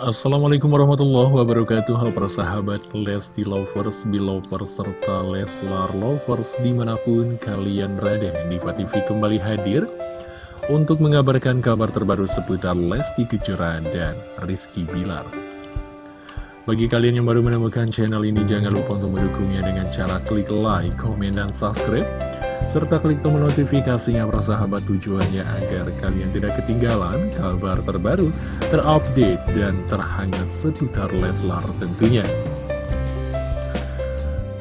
Assalamualaikum warahmatullahi wabarakatuh. Halo para sahabat Lesti Lovers, Belovers, serta Leslar Lovers di mana pun kalian berada. Diva TV kembali hadir untuk mengabarkan kabar terbaru seputar Lesti Kejora dan Rizky Bilar. Bagi kalian yang baru menemukan channel ini jangan lupa untuk mendukungnya dengan cara klik like, komen, dan subscribe serta klik tombol notifikasinya persahabat tujuannya agar kalian tidak ketinggalan kabar terbaru, terupdate, dan terhangat seputar Leslar tentunya.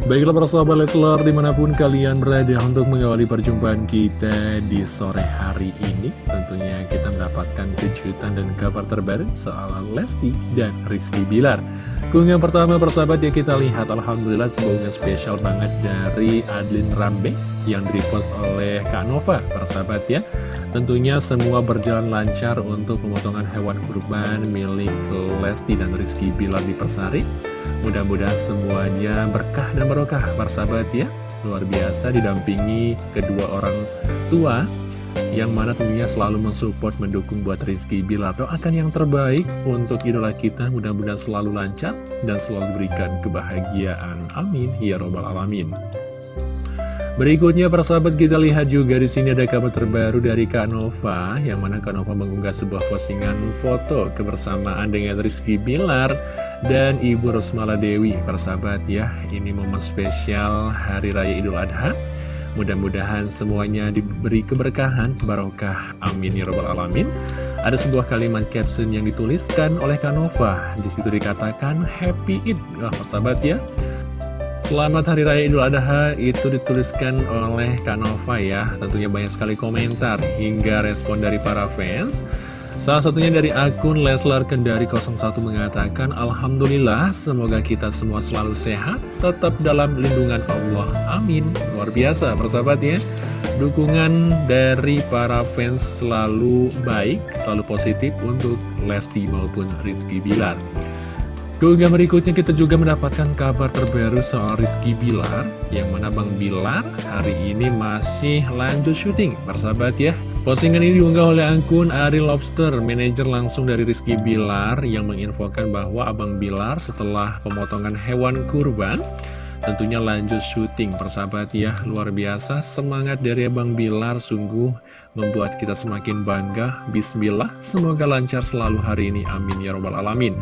Baiklah para sahabat Leslar di mana pun kalian berada untuk mengawali perjumpaan kita di sore hari ini Tentunya kita mendapatkan kejutan dan kabar terbaru soal Lesti dan Rizky Bilar. Keunggahan pertama persahabat ya kita lihat Alhamdulillah sebuah spesial banget dari Adlin Rambe yang direpost oleh Kak Nova persahabat ya. Tentunya semua berjalan lancar untuk pemotongan hewan kurban milik Lesti dan Rizky Bilar di Persari Mudah-mudahan semuanya berkah dan barokah persahabat ya. Luar biasa didampingi kedua orang tua Yang mana tentunya selalu mensupport mendukung buat Rizky Bilar. Doakan yang terbaik untuk idola kita mudah-mudahan selalu lancar Dan selalu diberikan kebahagiaan. Amin. Ya Robbal Alamin Berikutnya persahabat kita lihat juga di sini ada kabar terbaru dari Kak Nova yang mana Kak Nova mengunggah sebuah postingan foto kebersamaan dengan Rizky Bilar dan Ibu Rosmala Dewi. Persahabat ya ini momen spesial Hari Raya Idul Adha. Mudah-mudahan semuanya diberi keberkahan barokah amin ya robbal alamin. Ada sebuah kalimat caption yang dituliskan oleh Kak Nova. Di situ dikatakan happy Eid. Lah persahabat ya Selamat Hari Raya Idul Adha itu dituliskan oleh Kak Nova ya. Tentunya banyak sekali komentar hingga respon dari para fans. Salah satunya dari akun Leslar Kendari 01 mengatakan Alhamdulillah semoga kita semua selalu sehat Tetap dalam lindungan Allah. Amin. Luar biasa persahabat ya. Dukungan dari para fans selalu baik, selalu positif untuk Lesti maupun Rizky Bilar Keunggahan berikutnya kita juga mendapatkan kabar terbaru soal Rizky Bilar Yang mana Bang Bilar hari ini masih lanjut syuting. Persahabat ya. Postingan ini diunggah oleh akun Ari Lobster Manajer langsung dari Rizky Bilar Yang menginfokan bahwa Abang Bilar setelah pemotongan hewan kurban Tentunya lanjut syuting persahabat ya Luar biasa semangat dari Abang Bilar Sungguh membuat kita semakin bangga Bismillah Semoga lancar selalu hari ini Amin ya robbal alamin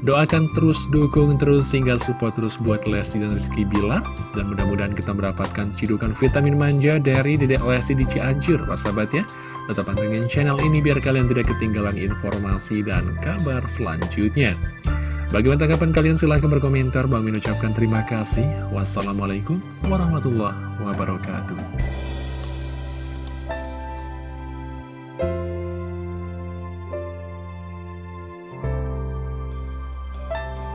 Doakan terus, dukung terus, sehingga support terus buat Lesti dan Rizky Bilar. Dan mudah-mudahan kita mendapatkan cidukan vitamin manja dari Dedek Lesti di Cianjur, Pak sahabat ya. Tetap pantengin channel ini biar kalian tidak ketinggalan informasi dan kabar selanjutnya. Bagaimana tanggapan kalian? Silahkan berkomentar. Bang mengucapkan terima kasih. Wassalamualaikum warahmatullahi wabarakatuh.